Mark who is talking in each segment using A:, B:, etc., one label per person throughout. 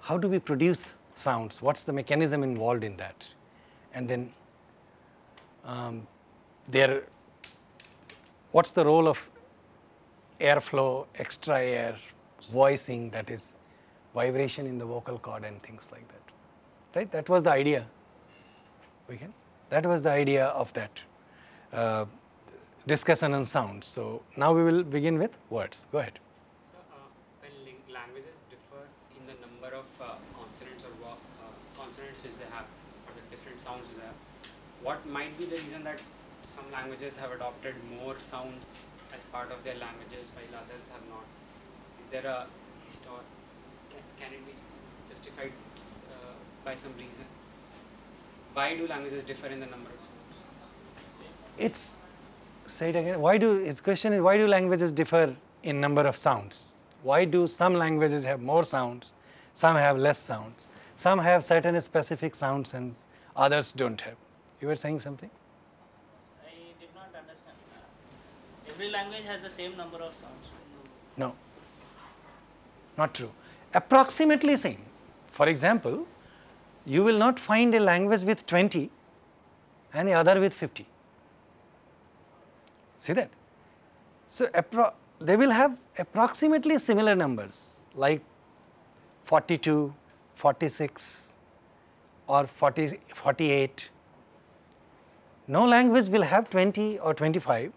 A: How do we produce sounds? What's the mechanism involved in that? And then um, there, what's the role of airflow, extra air, voicing that is vibration in the vocal cord and things like that, right? That was the idea, we can, that was the idea of that uh, discussion on sound. So, now we will begin with words, go ahead.
B: So, uh, when languages differ in the number of uh, consonants or uh, consonants which they have or the different sounds they have, what might be the reason that some languages have adopted more sounds as part of their languages while others have not? Is there a histor can, can it be justified uh, by some reason? Why do languages differ in the number of sounds?
A: It's say it again. Why do its question is why do languages differ in number of sounds? Why do some languages have more sounds, some have less sounds, some have certain specific sounds and others don't have? You were saying something?
C: I did not understand. Every language has the same number of sounds.
A: No, not true. Approximately same. For example, you will not find a language with 20 and the other with 50. See that? So, they will have approximately similar numbers like 42, 46 or 40, 48. No language will have 20 or 25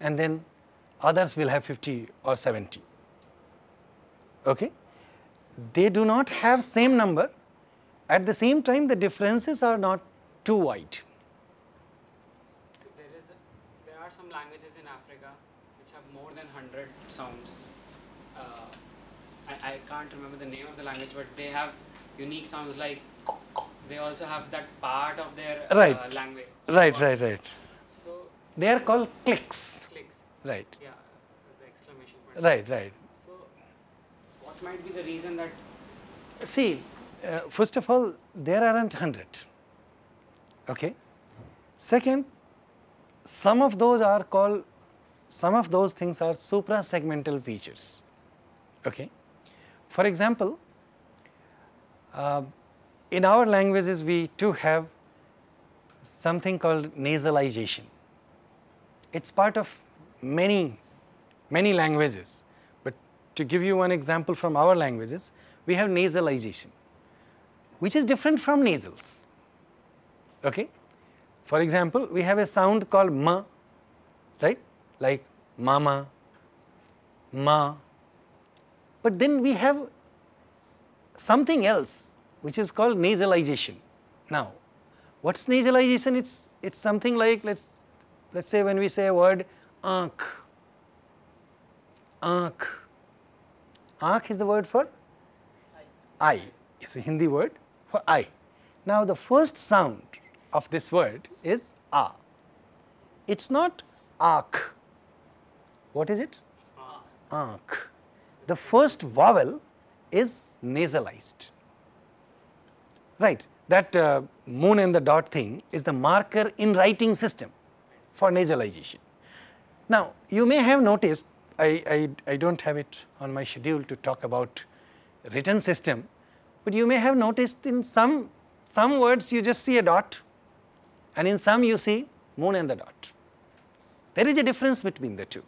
A: and then others will have 50 or 70. Okay? They do not have same number, at the same time the differences are not too wide.
B: So there is a, there are some languages in Africa which have more than 100 sounds. Uh, I, I can't remember the name of the language, but they have unique sounds like they also have that part of their
A: right.
B: uh, language.
A: Right, right, right.
B: So
A: they are called clicks.
B: Clicks.
A: Right.
B: Yeah, the exclamation point.
A: Right, right.
B: Might be the reason that?
A: See, uh, first of all, there aren't hundred. Okay. Second, some of those are called, some of those things are supra-segmental features. Okay. For example, uh, in our languages we too have something called nasalization. It is part of many, many languages, to give you one example from our languages, we have nasalization, which is different from nasals. Okay? For example, we have a sound called ma, right, like mama, ma, but then we have something else which is called nasalization. Now, what is nasalization? It's it's something like let's let's say when we say a word aankh, aankh, aankh is the word for eye. It's a Hindi word for eye. Now, the first sound of this word is a. It's not aakh. What is it? Aankh. The first vowel is nasalized. Right. That uh, moon and the dot thing is the marker in writing system for nasalization. Now, you may have noticed, I, I, I do not have it on my schedule to talk about written system, but you may have noticed in some, some words you just see a dot and in some you see moon and the dot. There is a difference between the two.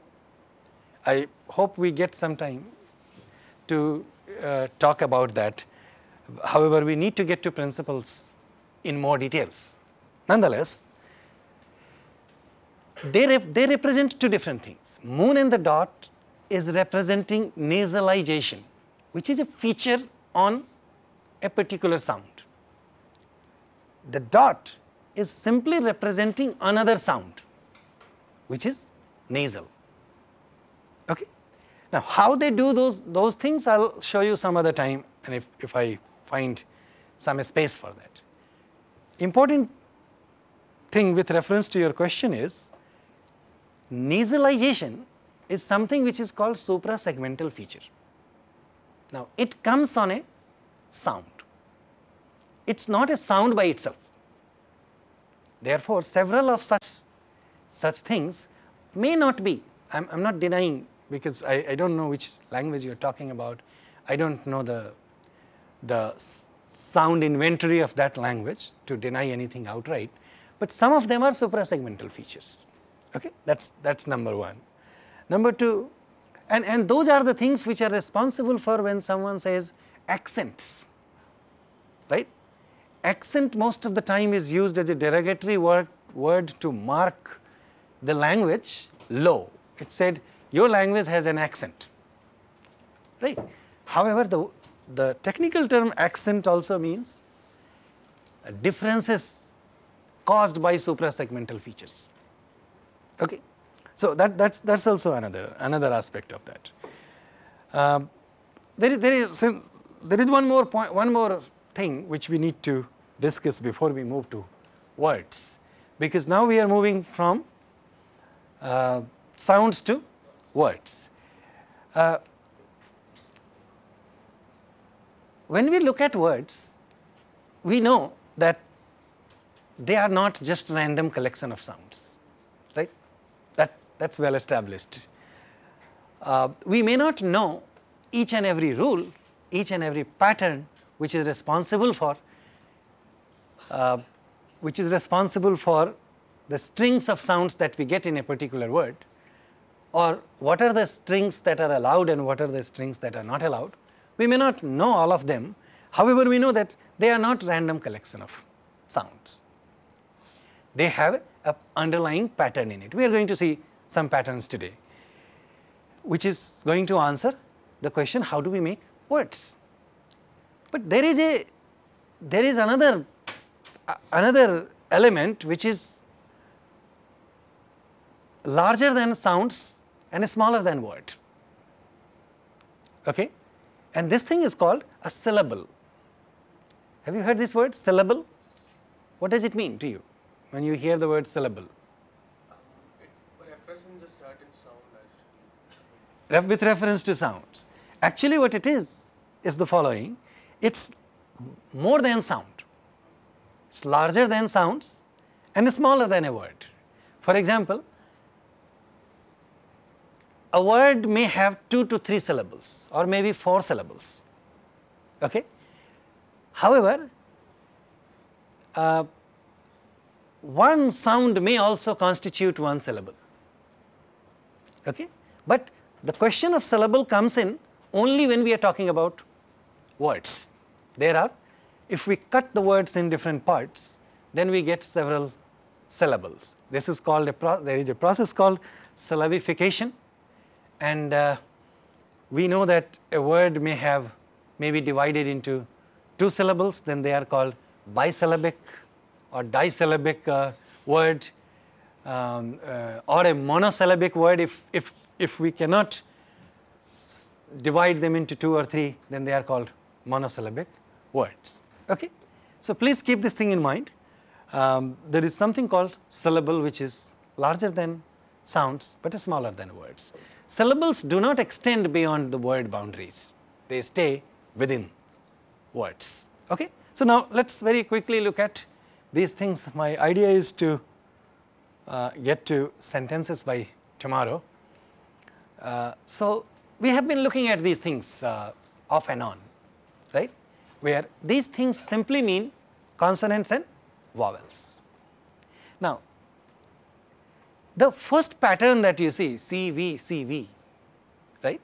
A: I hope we get some time to uh, talk about that. However, we need to get to principles in more details. Nonetheless, they, they represent two different things. Moon and the dot is representing nasalization, which is a feature on a particular sound. The dot is simply representing another sound, which is nasal. Okay. Now, how they do those, those things I will show you some other time and if, if I find some space for that. Important thing with reference to your question is nasalization is something which is called suprasegmental feature. Now, it comes on a sound, it is not a sound by itself. Therefore, several of such such things may not be, I am not denying because I, I do not know which language you are talking about, I do not know the, the sound inventory of that language to deny anything outright, but some of them are suprasegmental features, okay? that is that is number 1. Number 2, and, and those are the things which are responsible for when someone says accents, right. Accent most of the time is used as a derogatory word, word to mark the language low. It said your language has an accent, right. However, the, the technical term accent also means differences caused by suprasegmental features. Okay. So, that that's that's also another another aspect of that. Um, there is there is there is one more point one more thing which we need to discuss before we move to words, because now we are moving from uh, sounds to words. Uh, when we look at words, we know that they are not just random collection of sounds? That that's well established. Uh, we may not know each and every rule, each and every pattern which is responsible for uh, which is responsible for the strings of sounds that we get in a particular word or what are the strings that are allowed and what are the strings that are not allowed. We may not know all of them, however, we know that they are not random collection of sounds. They have a underlying pattern in it. We are going to see some patterns today, which is going to answer the question how do we make words. But there is a there is another uh, another element which is larger than sounds and smaller than word. Okay? And this thing is called a syllable. Have you heard this word syllable? What does it mean to you when you hear the word syllable?
D: It represents a certain sound.
A: With reference to sounds. Actually what it is, is the following, it is more than sound, it is larger than sounds and smaller than a word. For example, a word may have 2 to 3 syllables or maybe 4 syllables. Okay? However, uh, one sound may also constitute one syllable. Okay? But the question of syllable comes in only when we are talking about words. There are, if we cut the words in different parts, then we get several syllables. This is called a, there is a process called syllabification and uh, we know that a word may have may be divided into two syllables then they are called bisyllabic or disyllabic uh, word um, uh, or a monosyllabic word if, if, if we cannot divide them into two or three then they are called monosyllabic words. Okay? So, please keep this thing in mind. Um, there is something called syllable which is larger than sounds, but smaller than words syllables do not extend beyond the word boundaries, they stay within words. Okay? So, now let us very quickly look at these things. My idea is to uh, get to sentences by tomorrow. Uh, so, we have been looking at these things uh, off and on, right, where these things simply mean consonants and vowels. Now, the first pattern that you see CV, CV, right,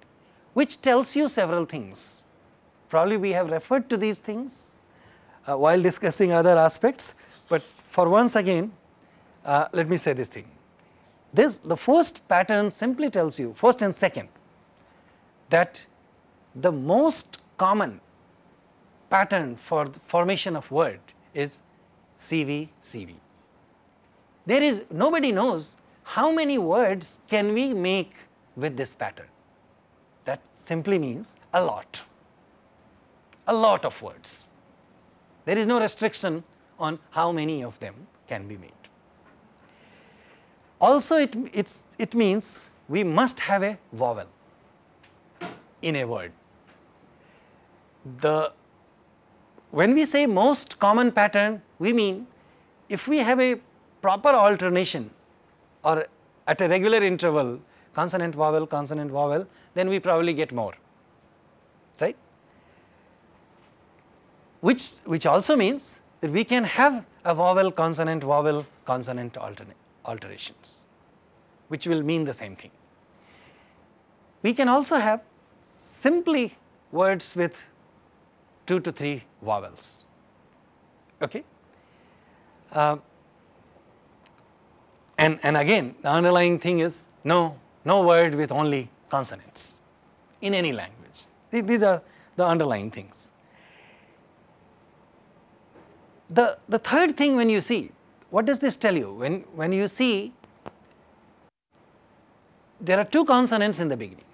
A: which tells you several things. Probably we have referred to these things uh, while discussing other aspects, but for once again, uh, let me say this thing. This the first pattern simply tells you, first and second, that the most common pattern for the formation of word is CV, CV. There is nobody knows how many words can we make with this pattern? That simply means a lot, a lot of words. There is no restriction on how many of them can be made. Also it, it means we must have a vowel in a word. the when we say most common pattern, we mean if we have a proper alternation or at a regular interval consonant vowel consonant vowel then we probably get more right which which also means that we can have a vowel consonant vowel consonant alterations which will mean the same thing we can also have simply words with 2 to 3 vowels. Okay? Uh, and, and again the underlying thing is no, no word with only consonants in any language. These are the underlying things. The, the third thing when you see, what does this tell you? When, when you see there are two consonants in the beginning,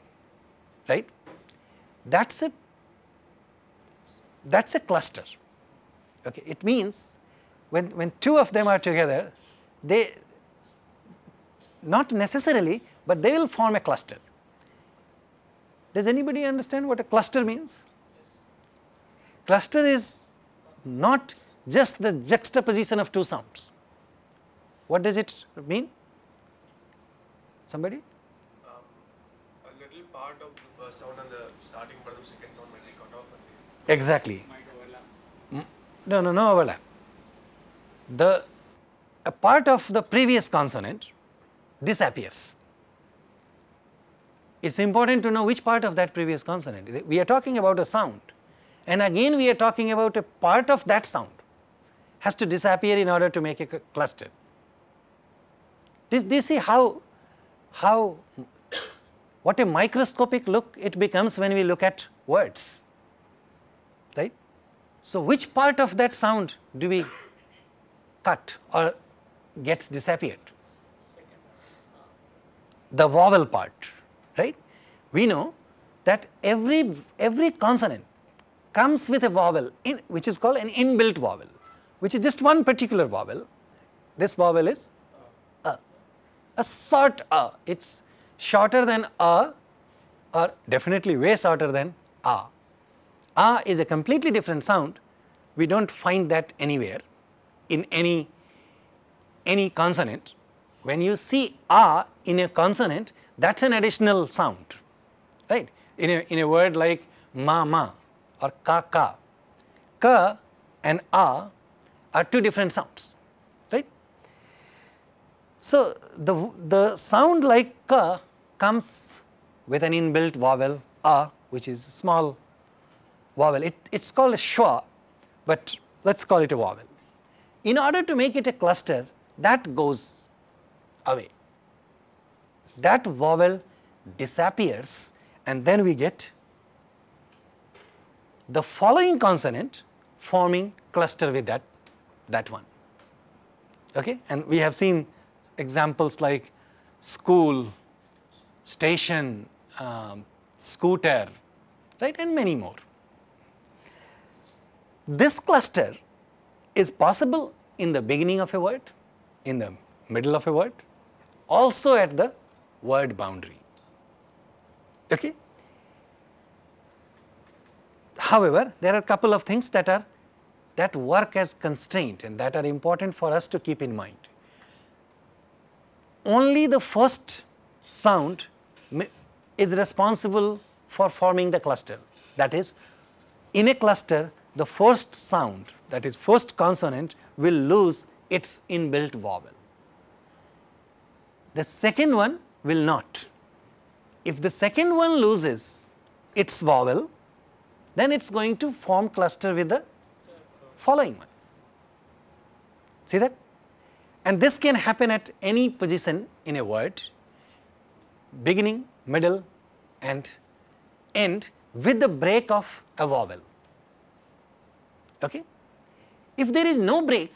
A: right? That's a that's a cluster. Okay, it means when when two of them are together, they not necessarily, but they will form a cluster. Does anybody understand what a cluster means? Cluster is not just the juxtaposition of two sounds. What does it mean? Somebody?
D: Um, a little part of the first sound and the starting part of the second sound might be cut off. And
A: Exactly.
B: Might overlap.
A: No, no, no overlap. The a part of the previous consonant disappears. It is important to know which part of that previous consonant. We are talking about a sound and again we are talking about a part of that sound has to disappear in order to make a cluster. Do, do you see how, how, what a microscopic look it becomes when we look at words, right? So, which part of that sound do we cut or gets disappeared? The vowel part, right? We know that every, every consonant comes with a vowel in, which is called an inbuilt vowel, which is just one particular vowel. This vowel is a, a short a, it is shorter than a or definitely way shorter than a. A is a completely different sound, we do not find that anywhere in any, any consonant. When you see a in a consonant, that is an additional sound, right. In a, in a word like ma ma or ka ka, ka and a are two different sounds, right. So, the, the sound like ka comes with an inbuilt vowel a which is small vowel, it, it's called a schwa, but let us call it a vowel. In order to make it a cluster that goes away, that vowel disappears and then we get the following consonant forming cluster with that, that one. Okay? And we have seen examples like school, station, um, scooter, right, and many more. This cluster is possible in the beginning of a word, in the middle of a word, also at the word boundary. Okay? However, there are a couple of things that are that work as constraint and that are important for us to keep in mind. Only the first sound is responsible for forming the cluster. That is, in a cluster, the first sound that is first consonant will lose its inbuilt vowel. The second one will not. If the second one loses its vowel, then it is going to form cluster with the following one. See that? And this can happen at any position in a word, beginning, middle and end with the break of a vowel. Okay? If there is no break,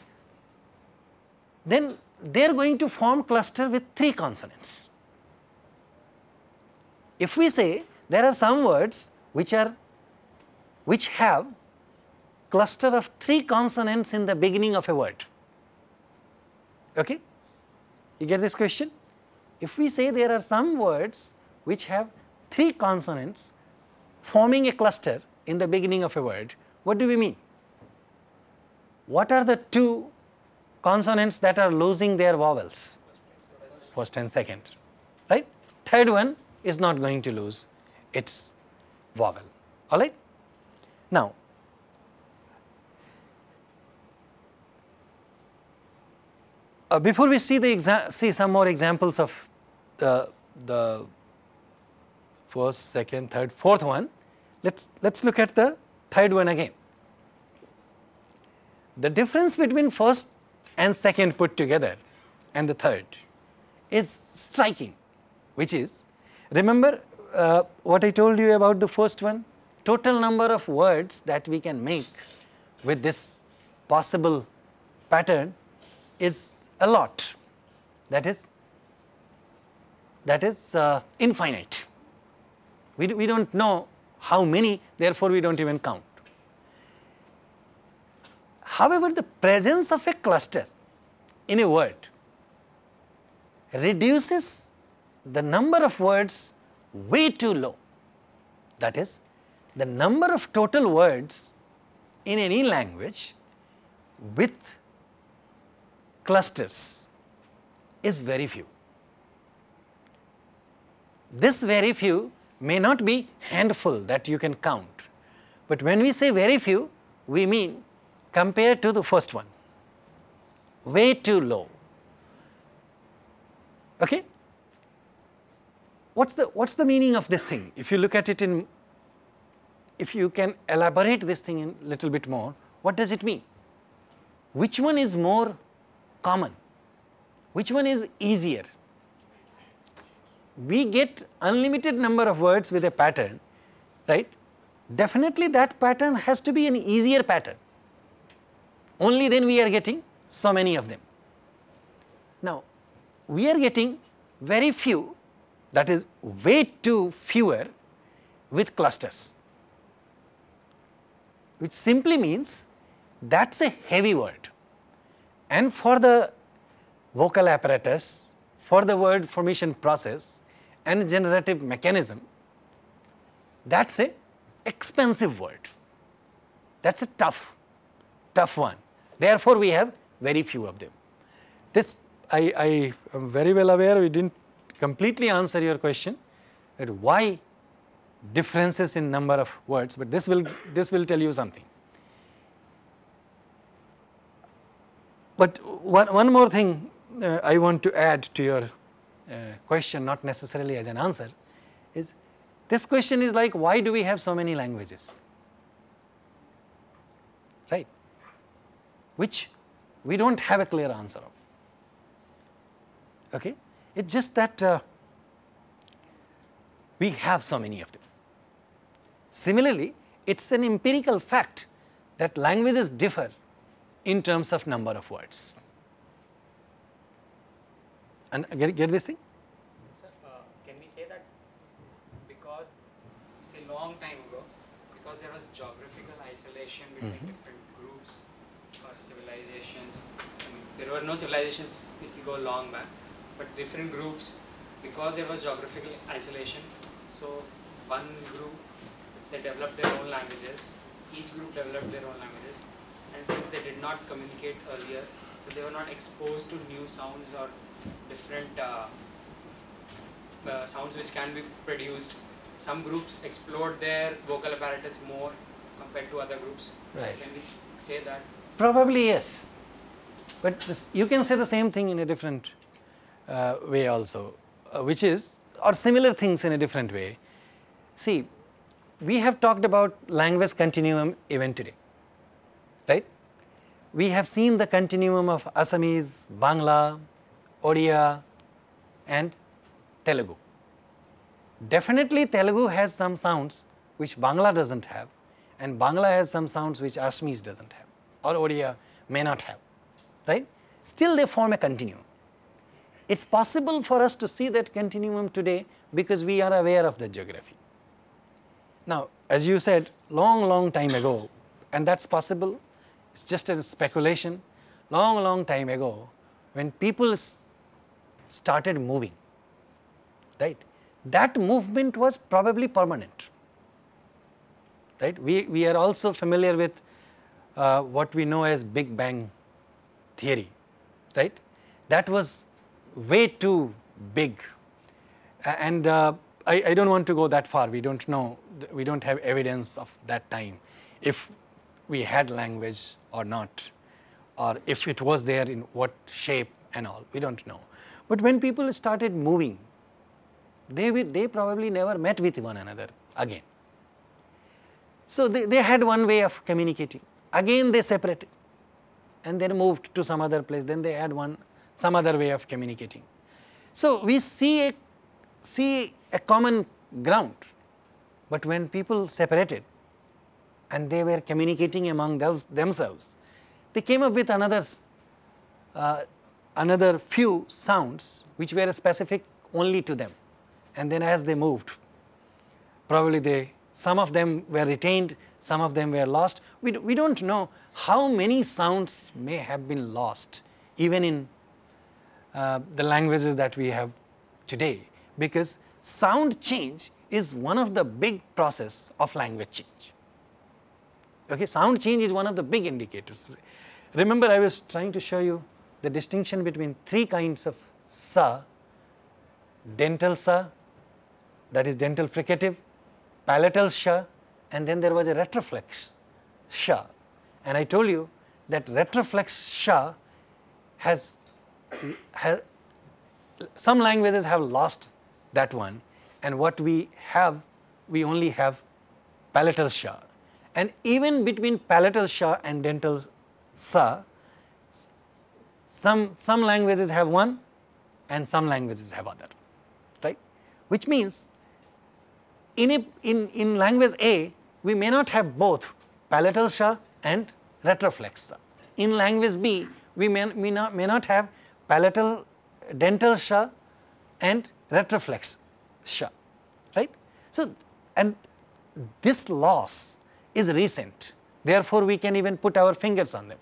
A: then they are going to form cluster with three consonants. If we say there are some words which are which have cluster of three consonants in the beginning of a word. Okay? You get this question? If we say there are some words which have three consonants forming a cluster in the beginning of a word, what do we mean? What are the two consonants that are losing their vowels? First and second, right? Third one is not going to lose its vowel, all right? Now, uh, before we see the see some more examples of uh, the first, second, third, fourth one, let's let's look at the third one again. The difference between first and second put together and the third is striking, which is remember uh, what I told you about the first one, total number of words that we can make with this possible pattern is a lot that is that is uh, infinite. We, we do not know how many therefore, we do not even count. However, the presence of a cluster in a word reduces the number of words way too low. That is, the number of total words in any language with clusters is very few. This very few may not be handful that you can count, but when we say very few, we mean compared to the first one, way too low. Okay? What's the, what's the meaning of this thing? If you look at it in, if you can elaborate this thing in little bit more, what does it mean? Which one is more common? Which one is easier? We get unlimited number of words with a pattern, right? Definitely that pattern has to be an easier pattern. Only then we are getting so many of them. Now, we are getting very few that is way too fewer with clusters, which simply means that is a heavy word. And for the vocal apparatus, for the word formation process and generative mechanism, that is a expensive word. That is a tough, tough one. Therefore, we have very few of them. This I, I am very well aware we did not completely answer your question that why differences in number of words, but this will, this will tell you something. But one, one more thing uh, I want to add to your uh, question, not necessarily as an answer, is this question is like why do we have so many languages, right, which we do not have a clear answer of. Okay? It is just that uh, we have so many of them. Similarly, it is an empirical fact that languages differ in terms of number of words. And get, get this thing?
B: Sir, uh, can we say that because, say long time ago, because there was geographical isolation between
A: Mhm.
B: different groups or civilizations, I mean, there were no civilizations if you go long back, but different groups, because there was geographical isolation, so one group, they developed their own languages, each group developed their own languages, and since they did not communicate earlier, so they were not exposed to new sounds or different uh, uh, sounds which can be produced. Some groups explored their vocal apparatus more compared to other groups.
A: Right.
B: Can we say that?
A: Probably yes, but this, you can say the same thing in a different uh, way also, uh, which is or similar things in a different way. See, we have talked about language continuum even today? We have seen the continuum of Assamese, Bangla, Odia and Telugu. Definitely Telugu has some sounds which Bangla does not have and Bangla has some sounds which Assamese does not have or Odia may not have, right? Still they form a continuum. It is possible for us to see that continuum today because we are aware of the geography. Now, as you said long, long time ago, and that is possible, it is just a speculation, long, long time ago, when people started moving, right, that movement was probably permanent. right? We, we are also familiar with uh, what we know as Big Bang theory, right? That was way too big and uh, I, I don't want to go that far, we don't know, we don't have evidence of that time if we had language or not or if it was there in what shape and all, we don't know. But when people started moving, they, they probably never met with one another again. So they, they had one way of communicating. Again they separated and then moved to some other place. Then they had one some other way of communicating. So we see a see a common ground, but when people separated and they were communicating among those, themselves, they came up with another uh, another few sounds which were specific only to them, and then as they moved, probably they some of them were retained, some of them were lost. We, do, we don't know how many sounds may have been lost even in uh, the languages that we have today because sound change is one of the big process of language change. Okay, sound change is one of the big indicators. Remember I was trying to show you the distinction between three kinds of sa, dental sa, that is dental fricative, palatal sha and then there was a retroflex sha. And I told you that retroflex sha has, has some languages have lost that one and what we have we only have palatal sha and even between palatal sha and dental sa some some languages have one and some languages have other right? Which means in a in in language a we may not have both palatal sha and retroflex sha. In language b we may, may not may not have palatal dental sha and retroflex sha right? So and this loss is recent. Therefore we can even put our fingers on them.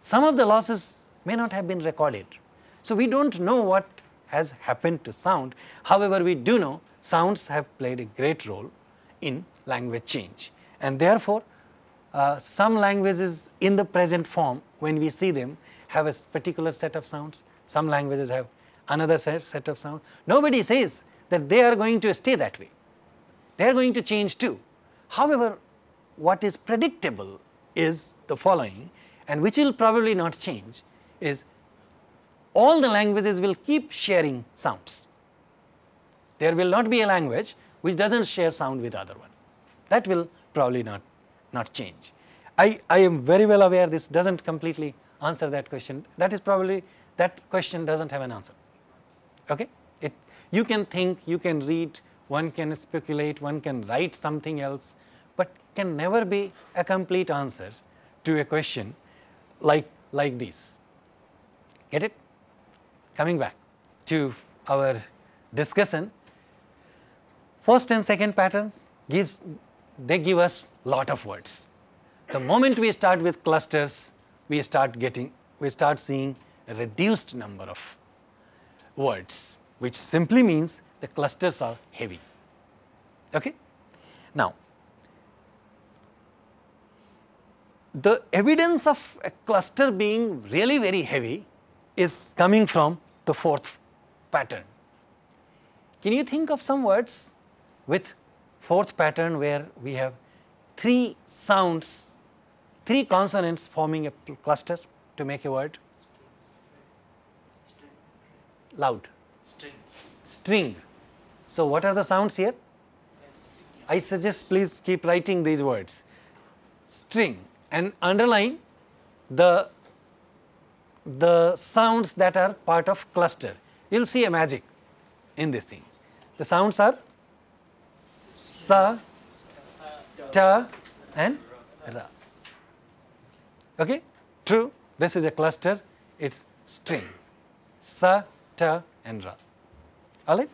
A: Some of the losses may not have been recorded. So we don't know what has happened to sound. However we do know sounds have played a great role in language change. And therefore uh, some languages in the present form when we see them have a particular set of sounds. Some languages have another set, set of sounds nobody says that they are going to stay that way. They are going to change too. However what is predictable is the following and which will probably not change is all the languages will keep sharing sounds there will not be a language which does not share sound with other one. That will probably not, not change. I, I am very well aware this does not completely answer that question. That is probably, that question does not have an answer. Okay? It, you can think, you can read, one can speculate, one can write something else, but can never be a complete answer to a question like, like this. Get it? Coming back to our discussion, first and second patterns gives they give us lot of words. The moment we start with clusters, we start getting we start seeing a reduced number of words, which simply means the clusters are heavy. Okay? Now, the evidence of a cluster being really very heavy is coming from the fourth pattern. Can you think of some words with fourth pattern where we have three sounds, three consonants forming a cluster to make a word? Loud.
C: String.
A: String. So, what are the sounds here? I suggest please keep writing these words. String and underline the the sounds that are part of cluster. You will see a magic in this thing. The sounds are sa, ta and ra. Okay? True, this is a cluster, it is string. Sa, ta and ra. Alright?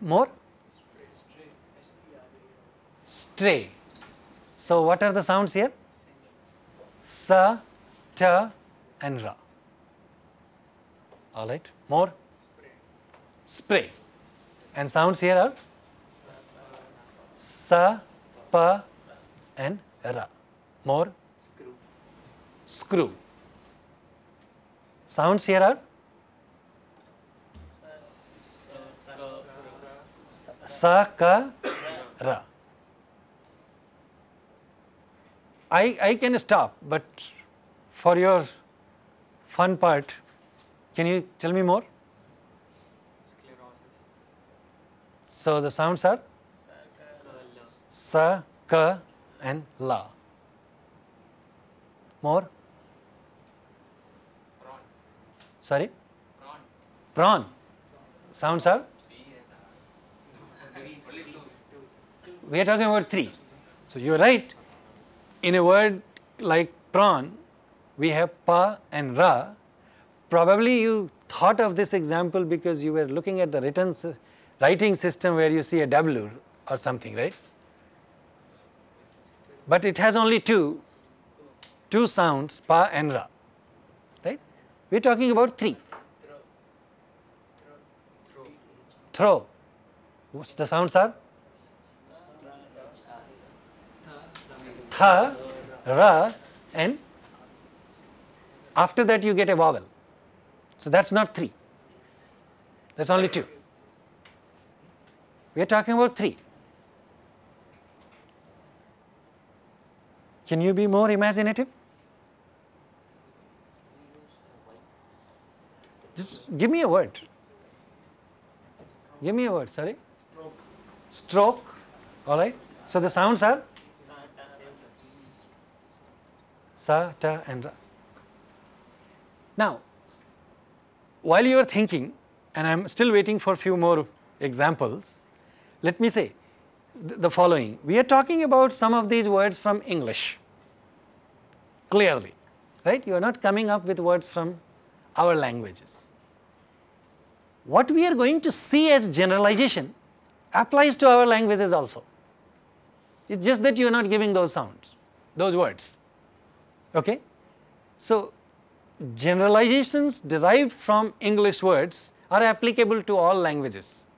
A: More? Stray. So, what are the sounds here? Sa, ta and ra. Alright, more? Spray. And sounds here are sa, pa, and ra. More
B: Screw.
A: screw. Sounds here are sa, ka, ra. I, I can stop, but for your fun part, can you tell me more?
B: Sclerosis.
A: So the sounds are sa, ka, and la. More?
B: Prawns.
A: Sorry?
B: Prawn.
A: Prawn. Sounds are?
B: Three. Only two.
A: We are talking about three. So you are right. In a word like prawn, we have pa and ra. Probably you thought of this example because you were looking at the written writing system where you see a W or something, right? But it has only two, two sounds, pa and ra, right? We are talking about three. Throw. What's the sounds are? Tha, ra, and after that you get a vowel. So that's not three. That's only two. We are talking about three. Can you be more imaginative? Just give me a word. Give me a word, sorry. Stroke. All right. So the sounds are sa, ta, and ra. Now, while you are thinking, and I am still waiting for a few more examples, let me say th- the following. We are talking about some of these words from English, clearly, right? You are not coming up with words from our languages. What we are going to see as generalization applies to our languages also. It's just that you are not giving those sounds, those words. Okay? So, generalizations derived from English words are applicable to all languages.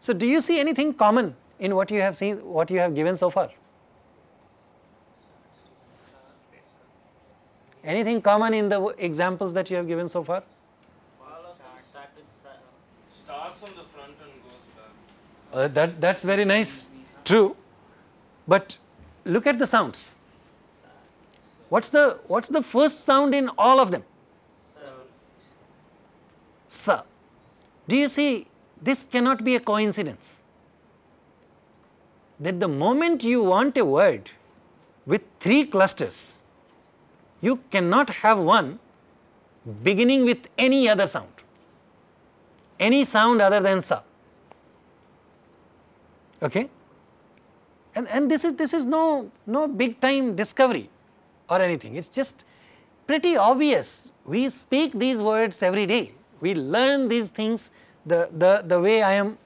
A: So, do you see anything common in what you have seen, what you have given so far? Anything common in the examples that you have given so far?
C: All of them start with sa.
E: starts from the front and goes back.
A: Uh, that, that's very nice, true. But look at the sounds. What's the, what's the first sound in all of them? Sa. Do you see, this cannot be a coincidence. That the moment you want a word with three clusters, you cannot have one beginning with any other sound, any sound other than sa. Okay? And, and this is this is no no big time discovery or anything. It's just pretty obvious. We speak these words every day. We learn these things the, the, the way I am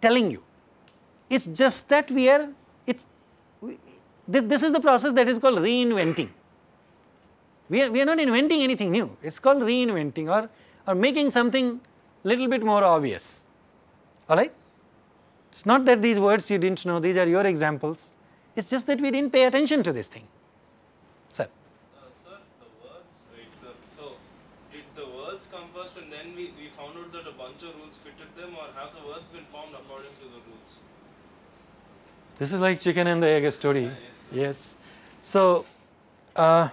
A: telling you. It's just that we are it's we, this, this is the process that is called reinventing. We are, we are not inventing anything new. It's called reinventing or, or making something little bit more obvious. All right? It's not that these words you didn't know, these are your examples. It's just that we didn't pay attention to this thing. Sir,
E: Uh, sir, the words, wait, sir. So, did the words come first and then we, we found out that a bunch of rules fitted them, or have the words been formed according to the rules?
A: this is like chicken and the egg story.
E: yes.
A: Yes. So, uh,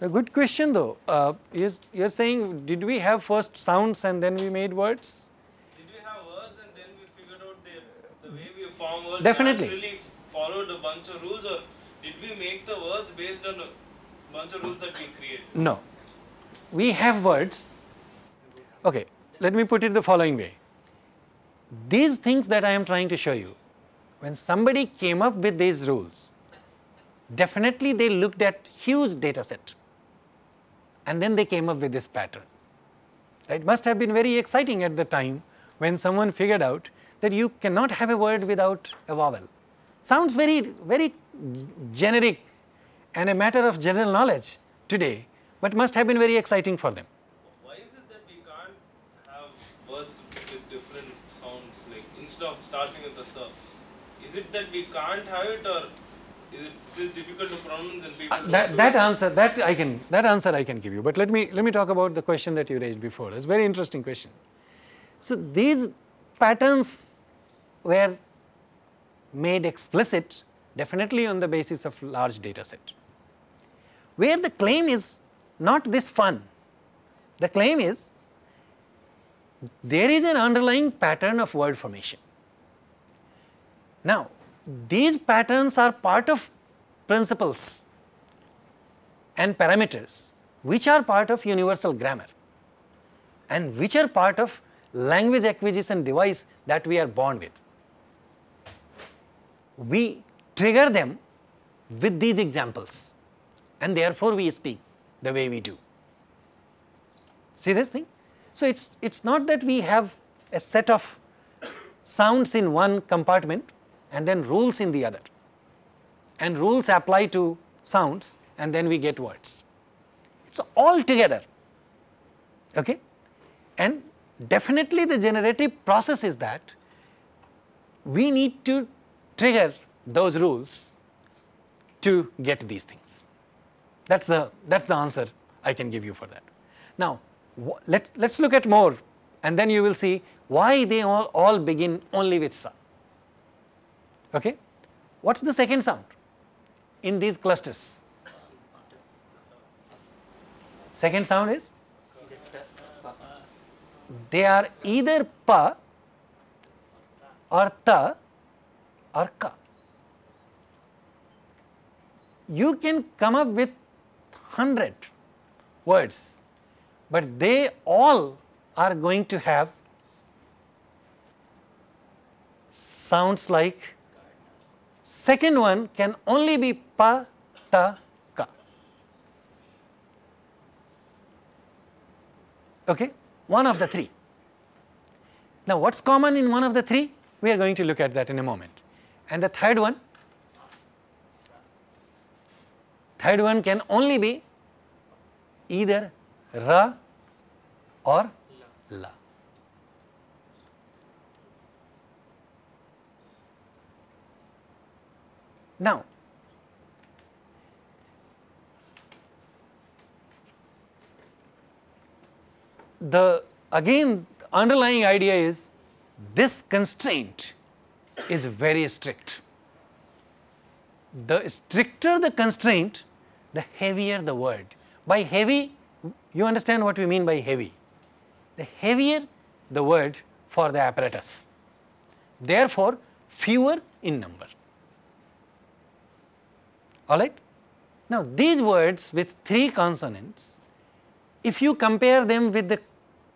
A: a good question though. Uh, you're, you're saying, did we have first sounds and then we made words?
E: Did we have words and then we figured out the, the way we form words
A: Definitely.
E: naturally followed a bunch of rules, or did we make the words based on a bunch of rules that we created?
A: No. We have words. Okay, let me put it the following way. These things that I am trying to show you, when somebody came up with these rules, definitely they looked at huge data set and then they came up with this pattern. It must have been very exciting at the time when someone figured out that you cannot have a word without a vowel. Sounds very, very generic and a matter of general knowledge today, but must have been very exciting for them.
E: Why is it that we can't have words with different sounds? Like instead of starting with a sir. Is it that we can't have it or is it just difficult to pronounce and people
A: Uh, that, that answer that I can that answer I can give you. But let me let me talk about the question that you raised before. It's a very interesting question. So these patterns were made explicit definitely on the basis of large data set. Where the claim is not this fun, the claim is there is an underlying pattern of word formation. Now, these patterns are part of principles and parameters which are part of universal grammar and which are part of language acquisition device that we are born with. We trigger them with these examples and therefore we speak the way we do. See this thing? So, it is it's not that we have a set of sounds in one compartment and then rules in the other and rules apply to sounds and then we get words. It is all together okay? and definitely the generative process is that we need to trigger those rules to get these things. That is the that is the answer I can give you for that. Now, let let us look at more and then you will see why they all, all begin only with sa. Okay? What is the second sound in these clusters? Second sound is they are either pa or ta or ka. You can come up with 100 words, but they all are going to have sounds like second one can only be pa, ta, ka. Okay? One of the three. Now, what is common in one of the three? We are going to look at that in a moment. And the third one, third one can only be either ra or la. Now, the again underlying idea is this constraint is very strict. The stricter the constraint, the heavier the word. By heavy, you understand what we mean by heavy. The heavier the word for the apparatus, therefore fewer in number. Alright? Now these words with three consonants, if you compare them with the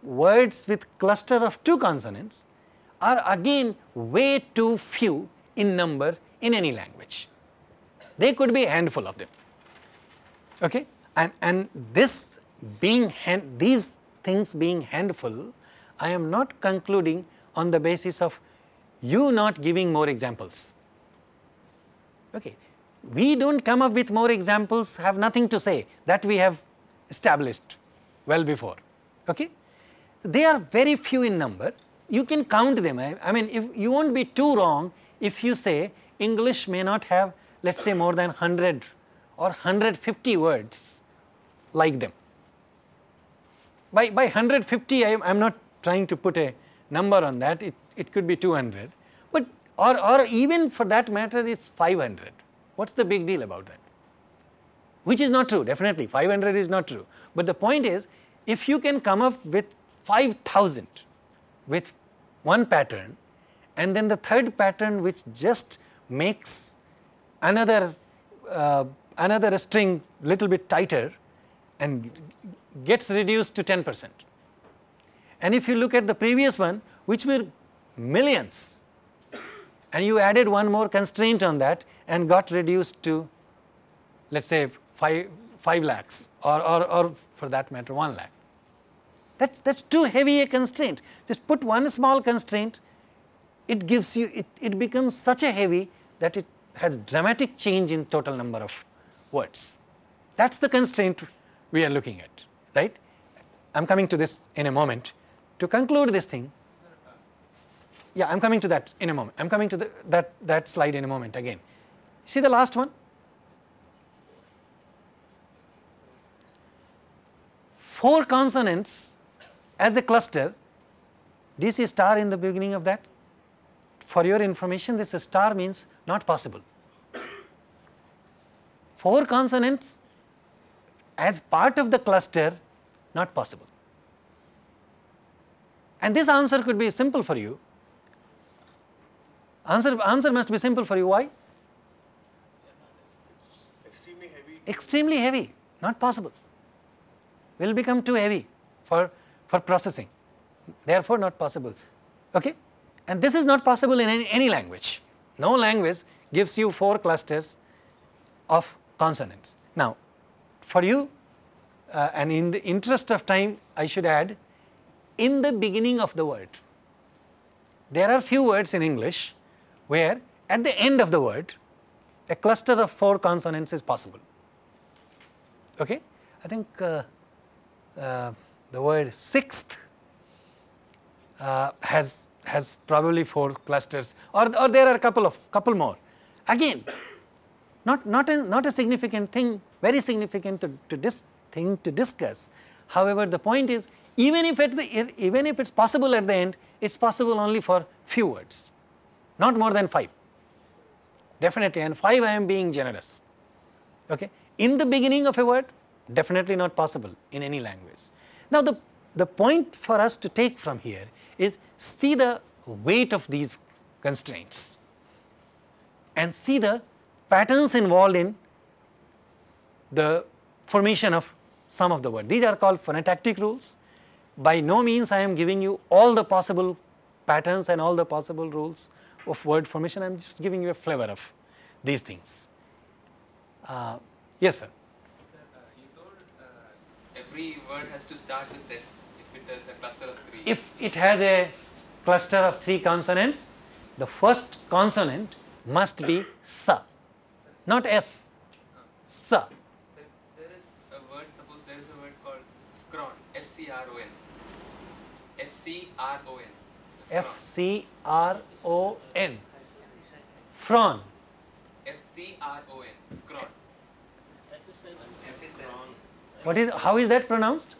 A: words with cluster of two consonants, are again way too few in number in any language. They could be a handful of them. Okay? And, and this being hand, these things being handful, I am not concluding on the basis of you not giving more examples. Okay. We do not come up with more examples, have nothing to say that we have established well before. Okay? They are very few in number, you can count them. I, I mean, if you won't be too wrong if you say English may not have, let us say, more than 100 or 150 words like them. By, by 150, I am not trying to put a number on that, it, it could be 200, but or, or even for that matter, it's 500. What's the big deal about that? Which is not true, definitely, 500 is not true. But the point is, if you can come up with 5000 with one pattern and then the third pattern which just makes another uh, another string little bit tighter and gets reduced to 10 percent. And if you look at the previous one which were millions and you added one more constraint on that and got reduced to let us say 5, 5 lakhs or, or, or for that matter 1 lakh. That's, that's too heavy a constraint. Just put one small constraint, it gives you, it, it becomes such a heavy that it has dramatic change in total number of words. That's the constraint we are looking at, right? I am coming to this in a moment. To conclude this thing, yeah, I am coming to that in a moment. I am coming to the, that, that slide in a moment again. See the last one? Four consonants as a cluster. Do you see a star in the beginning of that? For your information, this star means not possible. Four consonants as part of the cluster, not possible. And this answer could be simple for you. Answer, answer must be simple for you. Why?
D: Extremely heavy.
A: Extremely heavy, not possible. Will become too heavy for, for processing, therefore not possible. Okay? And this is not possible in any, any language. No language gives you four clusters of consonants. Now, for you, uh, and in the interest of time, I should add, in the beginning of the word. There are few words in English where at the end of the word, a cluster of four consonants is possible. Okay? I think uh, uh, the word sixth uh, has has probably four clusters, or, or there are a couple of couple more. Again, not not a, not a significant thing, very significant to, to this thing to discuss. However, the point is even if at the even if it's possible at the end, it's possible only for few words, not more than five. Definitely, and five I am being generous. Okay, in the beginning of a word, definitely not possible in any language. Now, the the point for us to take from here is see the weight of these constraints and see the patterns involved in the formation of some of the word. These are called phonotactic rules. By no means I am giving you all the possible patterns and all the possible rules of word formation, I am just giving you a flavor of these things. Uh, yes, sir.
F: Sir, uh, you told uh, every word has to start with this if it is a cluster of three.
A: If it has a cluster of three consonants, the first consonant must be sa, not s, sa.
F: There, is a word, suppose there is a word called fcron, F-C-R-O-N. F-C-R-O-N.
A: F C R O N, fron.
F: F-C-R-O-N. Fcron. F-I-S-N.
A: What is how is that pronounced?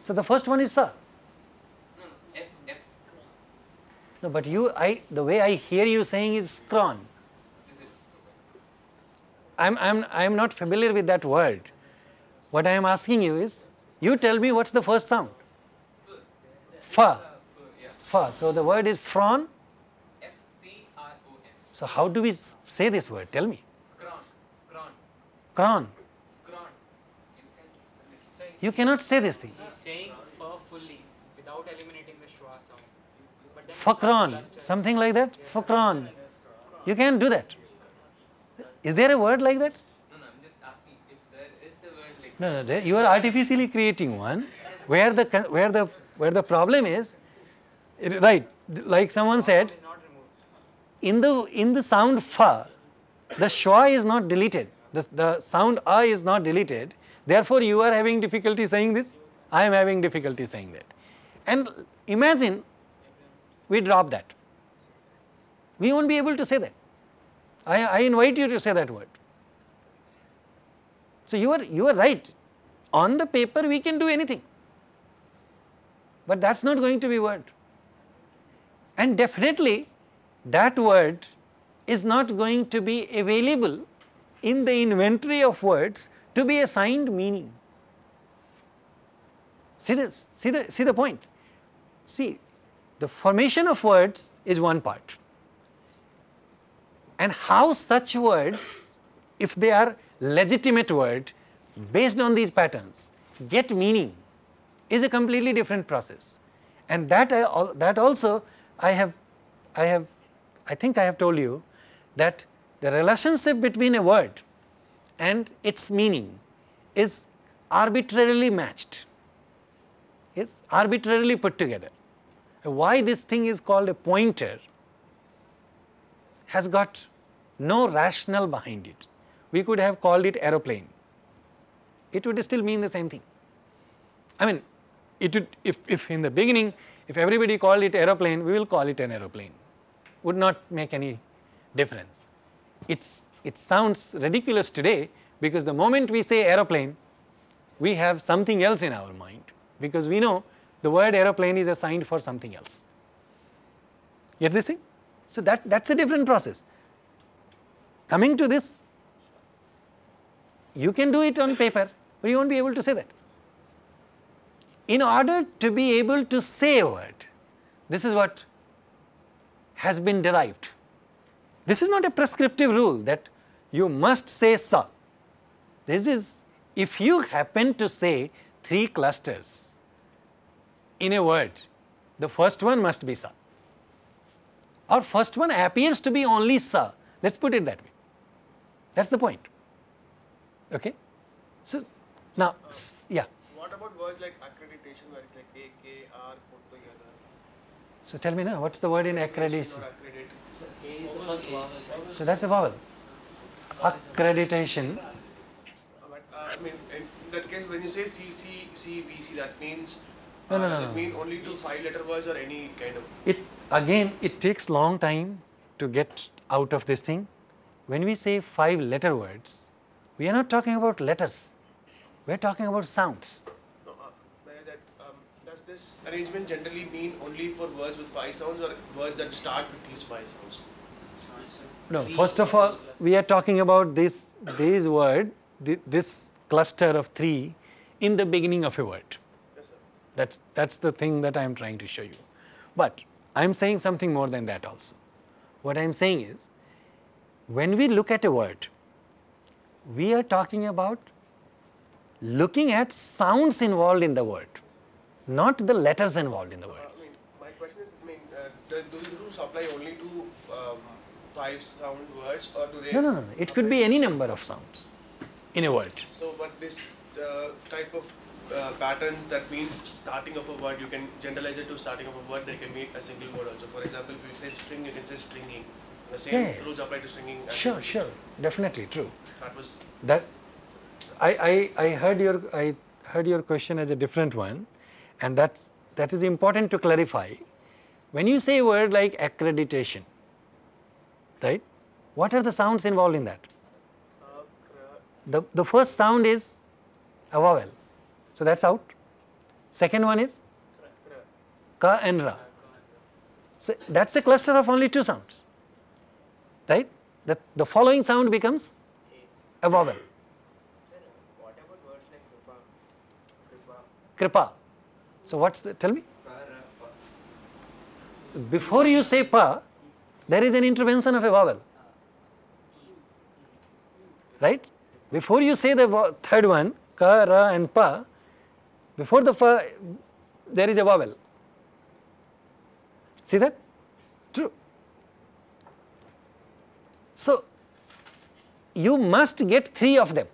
A: So the first one is sa.
F: No, no. F, F.
A: No, but you I the way I hear you saying is scron. I'm I'm I'm not familiar with that word. What I am asking you is you tell me what's the first sound? Fa.
F: Yeah.
A: Fa. So the word is fron.
F: F-C-R-O-N.
A: So how do we say this word? Tell me.
F: Fcron. Fcron.
A: Cron.
F: Fcron. You can spell it.
A: You cannot say this thing.
B: He's saying fur fully without eliminating the schwa sound. But then
A: Fakron. Something like that. Fakron. You can't do that. Is there a word like that?
F: No, no, I'm just asking if there is a word like
A: No, no. There, you are artificially creating one where the where the where the problem is. it- right. Like someone said,
B: is not removed.
A: in the in the sound fa, the schwa is not deleted. The, the sound a is not deleted. Therefore, you are having difficulty saying this. I am having difficulty saying that. And imagine we drop that. We won't be able to say that. I, I invite you to say that word. So you are you are right. On the paper we can do anything. But that's not going to be word. And definitely that word is not going to be available in the inventory of words to be assigned meaning. See this, see the, see the point. See, the formation of words is one part. And how such words, if they are legitimate word based on these patterns, get meaning is a completely different process. And that I, that also I have, I have, I think I have told you that the relationship between a word and its meaning is arbitrarily matched, is arbitrarily put together. Why this thing is called a pointer has got no rationale behind it. We could have called it aeroplane. It would still mean the same thing. I mean, it would, if, if in the beginning If everybody called it aeroplane, we will call it an aeroplane. Would not make any difference. It's, it sounds ridiculous today because the moment we say aeroplane, we have something else in our mind because we know the word aeroplane is assigned for something else. Get this thing? So, that, that is a different process. Coming to this, you can do it on paper, but you not be able to say that. In order to be able to say a word, this is what has been derived. This is not a prescriptive rule that you must say sa. This is if you happen to say three clusters in a word, the first one must be sa. Or first one appears to be only sa. Let us put it that way. That is the point. Okay. So, now, yeah.
D: What about words like accreditation where it's like A, K, R put together?
A: So, tell me now, what is the word in accreditation?
D: Or accredit.
C: A is the first vowel.
A: So, that is a vowel. Accreditation,
D: But uh, I mean, in that case, when you say C, C, C, B, C, that means
A: No,
D: uh,
A: no,
D: does
A: no,
D: it
A: no.
D: mean only to five-letter words or any kind of?
A: it again it takes long time to get out of this thing. When we say five letter words, we are not talking about letters, we are talking about sounds.
D: No, uh, that, um, does this arrangement generally mean only for words with five sounds or words that start with these five sounds?
A: No, first of all, we are talking about this, this word, this cluster of three in the beginning of a word.
D: Yes.
A: That's, that's the thing that I am trying to show you. But I am saying something more than that also. What I am saying is, when we look at a word, we are talking about looking at sounds involved in the word, not the letters involved in the
D: Uh,
A: word.
D: I mean, my question is, I mean, uh, do, these rules apply only to five sound words or do they?
A: No, no, no, it could be any number of sounds in a word.
D: So, but this uh, type of uh, patterns that means starting of a word, you can generalize it to starting of a word. They can mean a single word also. For example, if you say string, you can say stringing. The same
A: Yeah,
D: rules apply to stringing.
A: Sure, sure, definitely true.
D: That was
A: That I, I, I heard your I heard your question as a different one, and that's that is important to clarify. When you say a word like accreditation, right? What are the sounds involved in that? The the first sound is a vowel, so that's out. Second one is ka and ra. So that's a cluster of only two sounds, right? The the following sound becomes a vowel.
G: What about words like Kripa? Kripa.
A: Kripa. So what's the tell me? Before you say pa, there is an intervention of a vowel. Right? Before you say the third one, ka, ra and pa, before the fa, there is a vowel. See that? True. So, you must get three of them.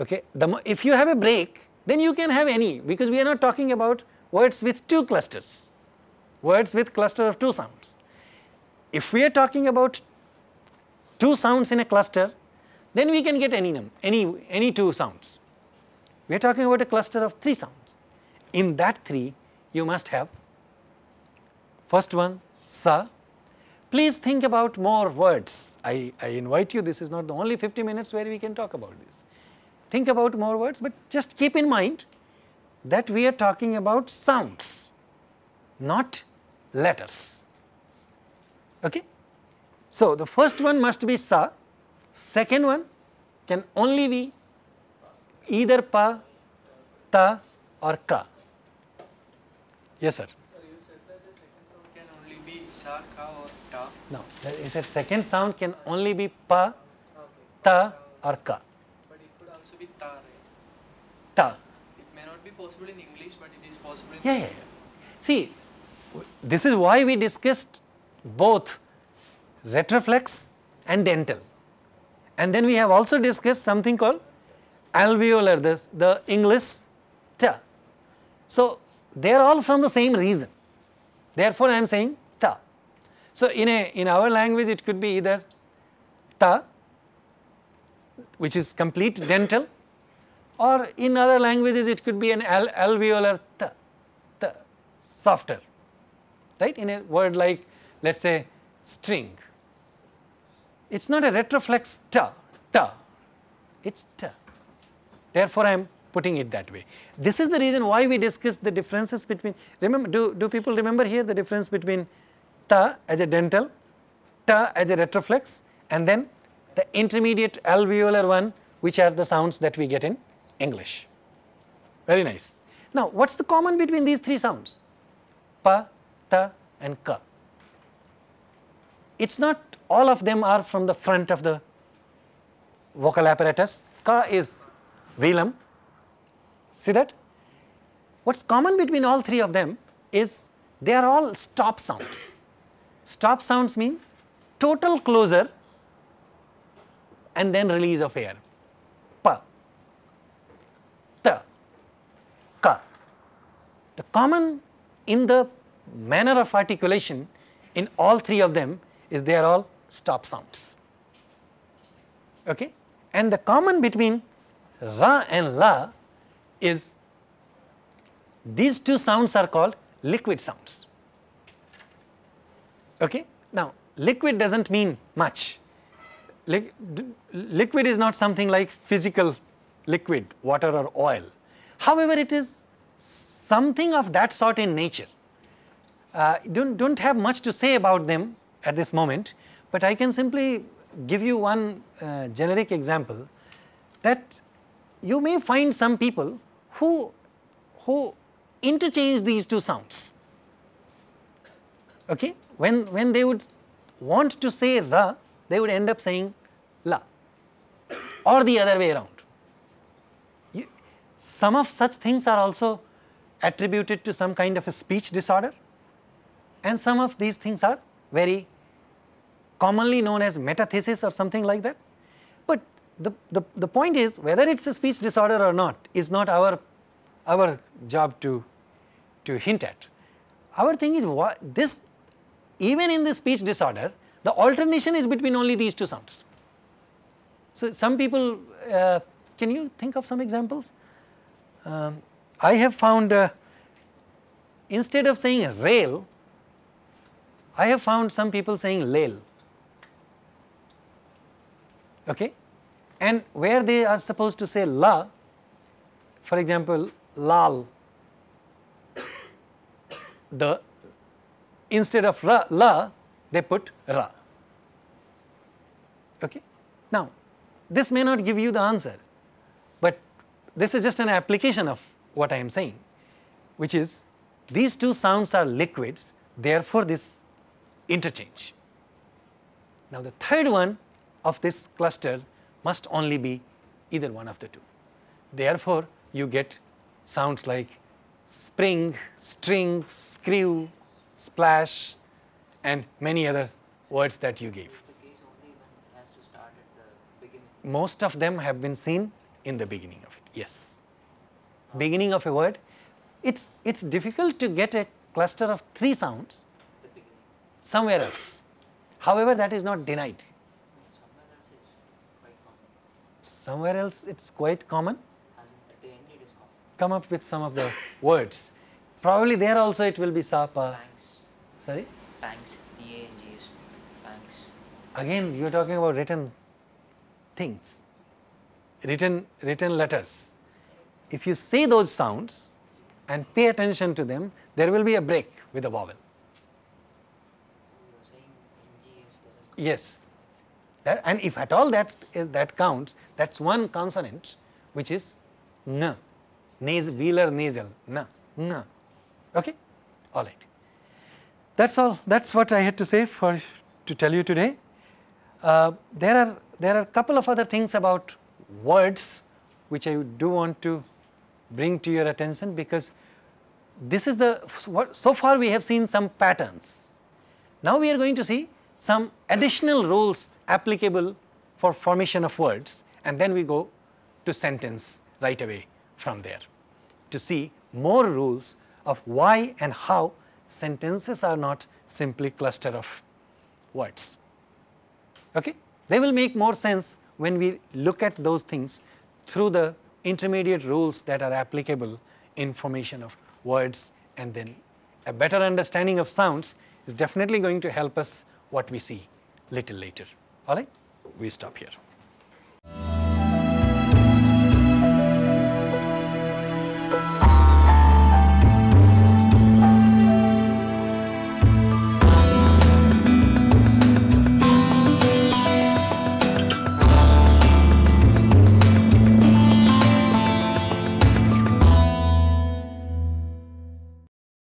A: Okay. The, if you have a break, then you can have any because we are not talking about words with two clusters, words with cluster of two sounds. If we are talking about two sounds in a cluster, then we can get any num any any two sounds. We are talking about a cluster of three sounds. In that three, you must have first one sa. Please think about more words. I, I invite you. This is not the only 50 minutes where we can talk about this think about more words, but just keep in mind that we are talking about sounds, not letters. Okay? So, the first one must be sa, second one can only be either pa, ta or ka. Yes, sir.
G: So you said that the second sound can only be sa, ka or ta.
A: No, he said second sound can only be pa, ta or ka.
G: But it could also be ta, right?
A: Ta.
G: It may not be possible in English, but it is possible in
A: Yeah, yeah, yeah. See, this is why we discussed both retroflex and dental. And then we have also discussed something called alveolar, this, the English ta. So, they are all from the same reason. Therefore, I am saying ta. So, in, a, in our language, it could be either ta, which is complete dental, or in other languages it could be an al- alveolar ta, ta. softer, right? In a word like let us say string, it is not a retroflex ta, ta, it is ta. Therefore, I am putting it that way. This is the reason why we discussed the differences between, remember, do, do people remember here the difference between ta as a dental, ta as a retroflex and then the intermediate alveolar one which are the sounds that we get in English. Very nice. Now, what is the common between these three sounds? Pa, ta and ka. It is not all of them are from the front of the vocal apparatus. Ka is velum. See that? What is common between all three of them is they are all stop sounds. Stop sounds mean total closure and then release of air. Pa, ta, ka. The common in the manner of articulation in all three of them is they are all stop sounds. Okay? And the common between ra and la is these two sounds are called liquid sounds. Okay? Now, liquid does not mean much. liquid is not something like physical liquid, water or oil. However, it is something of that sort in nature. Uh, don't, don't have much to say about them at this moment, but I can simply give you one uh, generic example that you may find some people who, who interchange these two sounds. Okay? When, when they would want to say ra, they would end up saying la or the other way around. You, some of such things are also attributed to some kind of a speech disorder and some of these things are very commonly known as metathesis or something like that. But the, the, the point is whether it is a speech disorder or not is not our, our job to, to hint at. Our thing is what this even in the speech disorder the alternation is between only these two sounds. So, some people uh, can you think of some examples? Um, I have found uh, instead of saying rail, I have found some people saying lail okay? And where they are supposed to say la for example lal the instead of ra, la they put ra. Okay? Now this may not give you the answer but this is just an application of what i am saying which is these two sounds are liquids therefore this interchange now the third one of this cluster must only be either one of the two. Therefore, you get sounds like spring, string, screw, splash and many other words that you gave. Most of them have been seen in the beginning of it, yes. Beginning of a word, it's, it's difficult to get a cluster of three sounds somewhere else. However, that is not denied. Somewhere else it is quite common. Come up with some of the words. Probably there also it will be sapa.
C: Banks.
A: Sorry?
C: Banks. B-A-N-G-S. Banks.
A: Again you are talking about written things, written, written letters. If you say those sounds and pay attention to them, there will be a break with a vowel. Yes, that, and if at all that is, that counts, that is one consonant which is n, nas, velar nasal, n, n, okay, all right. That is all, that is what I had to say for to tell you today. Uh, there are there are a couple of other things about words which I do want to bring to your attention because this is the what so far we have seen some patterns. Now we are going to see some additional rules applicable for formation of words and then we go to sentence right away from there to see more rules of why and how sentences are not simply cluster of words. Okay? They will make more sense when we look at those things through the intermediate rules that are applicable in formation of words and then a better understanding of sounds is definitely going to help us what we see little later. All right, we stop here.